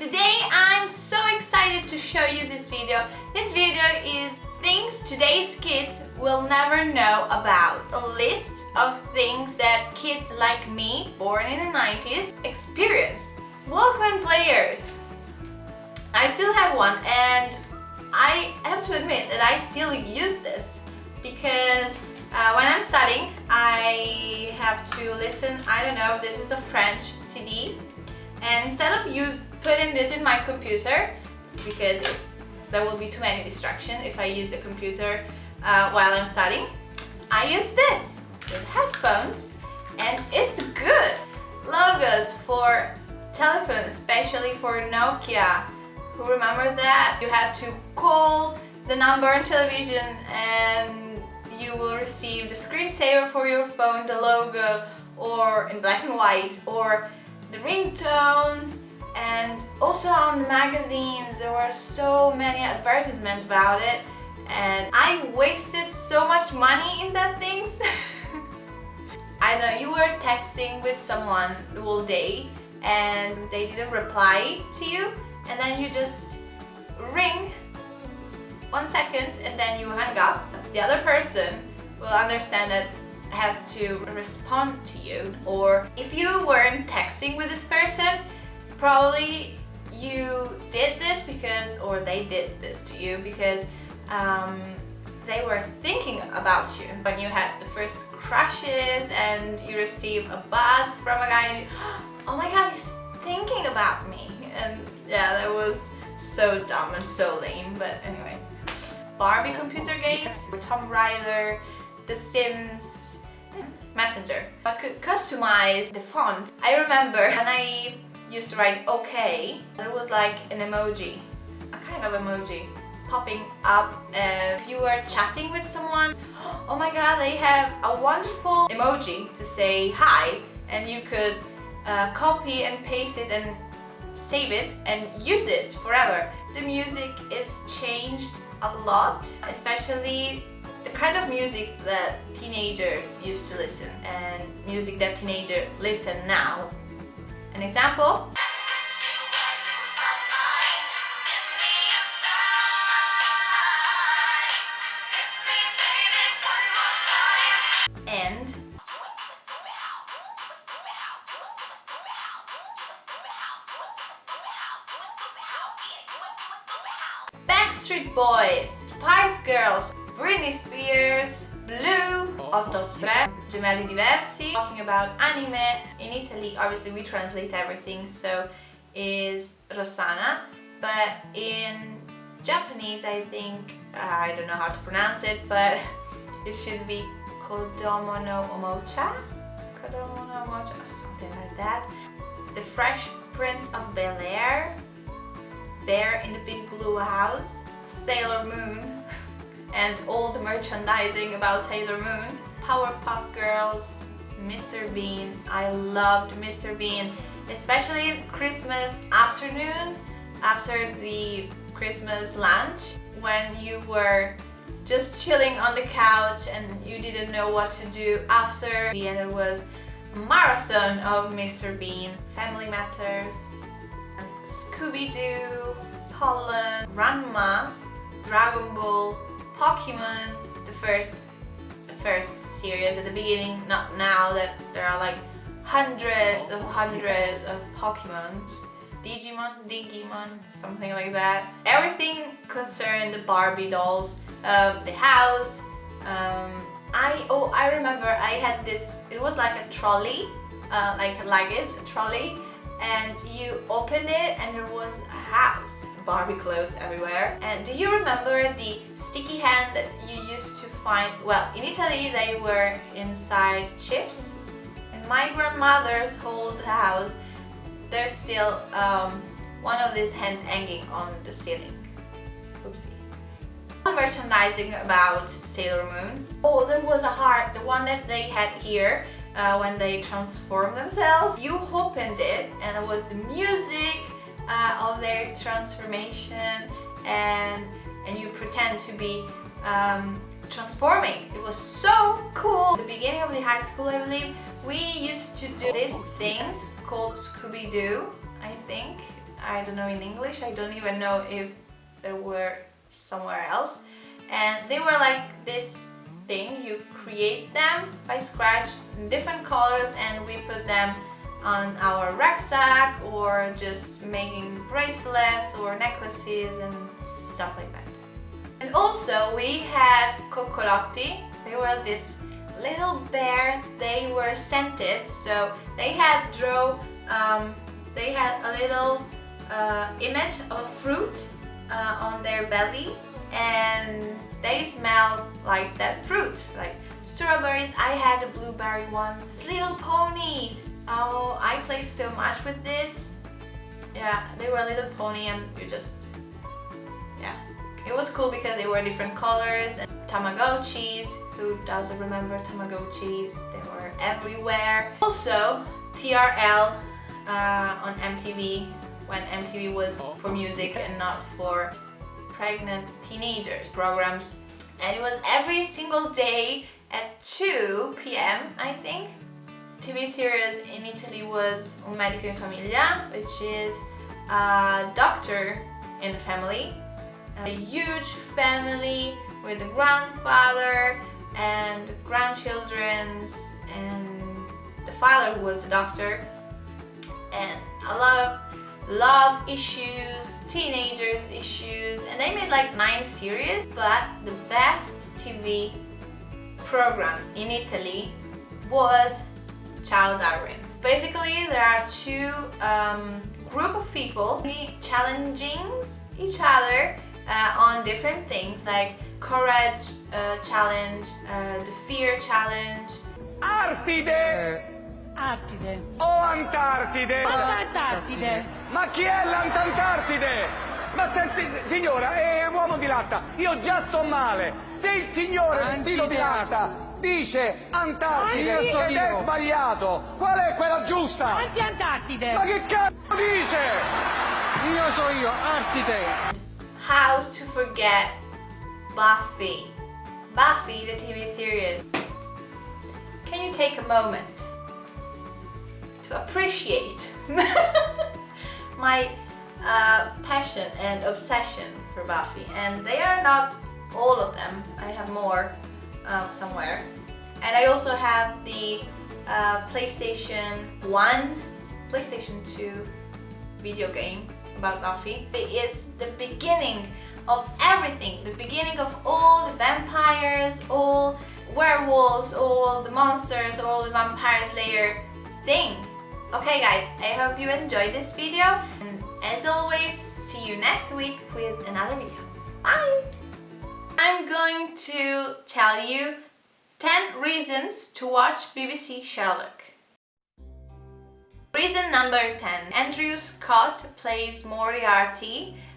Today I'm so excited to show you this video. This video is things today's kids will never know about. A list of things that kids like me, born in the 90s, experienced. Walkman players. I still have one and I have to admit that I still use this because uh, when I'm studying I have to listen, I don't know, this is a French CD and instead of use putting this in my computer because there will be too many distractions if I use the computer uh, while I'm studying. I use this with headphones and it's good. Logos for telephone especially for Nokia. Who remember that? You had to call the number on television and you will receive the screensaver for your phone the logo or in black and white or the ringtones and also on the magazines there were so many advertisements about it. And I wasted so much money in that things. I know you were texting with someone all day and they didn't reply to you. And then you just ring one second and then you hang up. The other person will understand that has to respond to you. Or if you weren't texting with this person probably you did this because or they did this to you because um, they were thinking about you when you had the first crushes and you received a buzz from a guy and you, oh my god he's thinking about me and yeah that was so dumb and so lame but anyway Barbie computer games, Tomb Raider, The Sims, Messenger. I could customize the font. I remember when I used to write OK, there was like an emoji, a kind of emoji popping up and if you were chatting with someone, oh my god, they have a wonderful emoji to say hi and you could uh, copy and paste it and save it and use it forever. The music is changed a lot, especially the kind of music that teenagers used to listen and music that teenagers listen now. An example? And Backstreet Boys, Spice Girls, Britney Spears, Blue, 883, Gemelli Diversi, talking about anime. In Italy, obviously we translate everything, so is Rossana, but in Japanese I think, I don't know how to pronounce it, but it should be Kodomo no Omocha? Kodomo no Omocha, something like that. The Fresh Prince of Bel-Air, Bear in the Big Blue House, Sailor Moon, and all the merchandising about Sailor Moon. Powerpuff Girls, Mr. Bean. I loved Mr. Bean, especially Christmas afternoon after the Christmas lunch when you were just chilling on the couch and you didn't know what to do after and there was marathon of Mr. Bean, Family Matters, Scooby-Doo, Pollon, Ranma, Dragon Ball, Pokemon, the first the first series at the beginning, not now that there are like hundreds of hundreds of Pokemons. Digimon, Digimon, something like that. Everything concerned the Barbie dolls, um, the house. Um, I oh I remember I had this. It was like a trolley, uh, like a luggage, a trolley, and you opened it and there was a house Barbie clothes everywhere. And do you remember the sticky hand that you used to find? Well, in Italy they were inside chips. In my grandmother's old house, there's still um, one of these hand hanging on the ceiling. Oopsie. Merchandising about Sailor Moon. Oh, there was a heart, the one that they had here uh, when they transformed themselves. You opened it and it was the music uh, of their transformation and and you pretend to be um, transforming. It was so cool. The beginning of the high school, I believe, we used to do these things called Scoubidou, I think. I don't know in English. I don't even know if there were somewhere else. And they were like this thing. You create them by scratch in different colors and we put them on our rucksack or just making bracelets or necklaces and stuff like that. And also we had coccolotti. They were this little bear. They were scented, so they had draw. Um, they had a little uh, image of fruit uh, on their belly, and they smelled like that fruit, like strawberries. I had a blueberry one. Little ponies. Oh, I played so much with this. Yeah, they were a little pony and you just, yeah. It was cool because they were different colors and Tamagotchis. Who doesn't remember Tamagotchis? They were everywhere. Also, TRL uh, on MTV when MTV was for music and not for pregnant teenagers programs and it was every single day at 2 p.m. I think TV series in Italy was Un medico in famiglia, which is a doctor in the family. A huge family with a grandfather and grandchildren and the father who was a doctor and a lot of love issues, teenagers issues and they made like nine series but the best TV program in Italy was Ciao Darwin. Basically, there are two um, group of people challenging each other uh, on different things like courage uh, challenge, uh, the fear challenge. Artide! Artide. O Antartide! O Antartide! Ma chi è l'Antartide? Ma senti, signora, è uomo di latta, io già sto male. Se il signore vestito di latta dice Antartide Anti- ed è sbagliato, qual è quella giusta? Anti-Antartide! Ma che cazzo dice? Io so io, Artide. How to forget Buffy. Buffy, the TV series. Can you take a moment appreciate my uh, passion and obsession for Buffy? And they are not all of them. I have more um, somewhere. And I also have the uh, PlayStation 1, PlayStation 2 video game about Buffy. It is the beginning of everything, the beginning of all the vampires, all werewolves, all the monsters, all the vampire slayer thing. Okay guys, I hope you enjoyed this video and as always, see you next week with another video. Bye! I'm going to tell you 10 reasons to watch BBC Sherlock. Reason number 10. Andrew Scott plays Moriarty